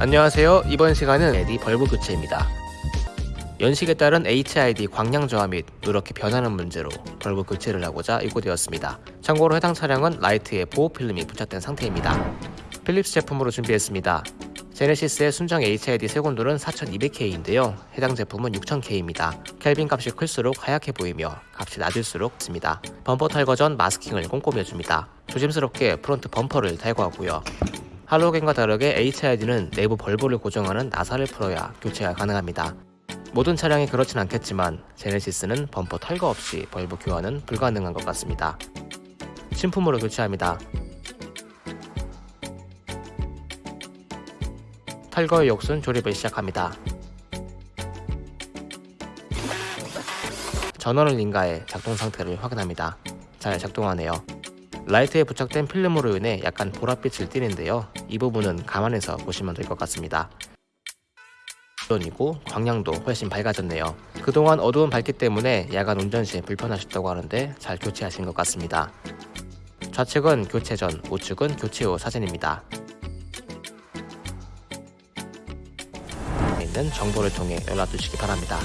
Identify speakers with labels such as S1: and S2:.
S1: 안녕하세요. 이번 시간은 LED bulb 교체입니다. 연식에 따른 HID 광량 저하 및 누렇게 변하는 문제로 bulb 교체를 하고자 입고되었습니다. 참고로 해당 차량은 라이트에 보호 필름이 부착된 상태입니다. 필립스 제품으로 준비했습니다. 제네시스의 순정 HID 색온도는 4200K인데요. 해당 제품은 6000K입니다. 켈빈 값이 클수록 하얗게 보이며 값이 낮을수록 습니다. 범퍼 탈거 전 마스킹을 꼼꼼히 해줍니다. 조심스럽게 front 범퍼를 탈거하고요. 할로겐과 다르게 HID는 내부 벌브를 고정하는 나사를 풀어야 교체가 가능합니다. 모든 차량이 그렇진 않겠지만 제네시스는 범퍼 탈거 없이 벌브 교환은 불가능한 것 같습니다. 신품으로 교체합니다. 탈거의 역순 조립을 시작합니다. 전원을 인가해 작동 상태를 확인합니다. 잘 작동하네요. 라이트에 부착된 필름으로 인해 약간 보랏빛을 띠는데요. 이 부분은 감안해서 보시면 될 것 같습니다. 물론이고 광량도 훨씬 밝아졌네요. 그동안 어두운 밝기 때문에 야간 운전 시 불편하셨다고 하는데 잘 교체하신 것 같습니다. 좌측은 교체 전, 우측은 교체 후 사진입니다. 있는 정보를 통해 연락 주시기 바랍니다.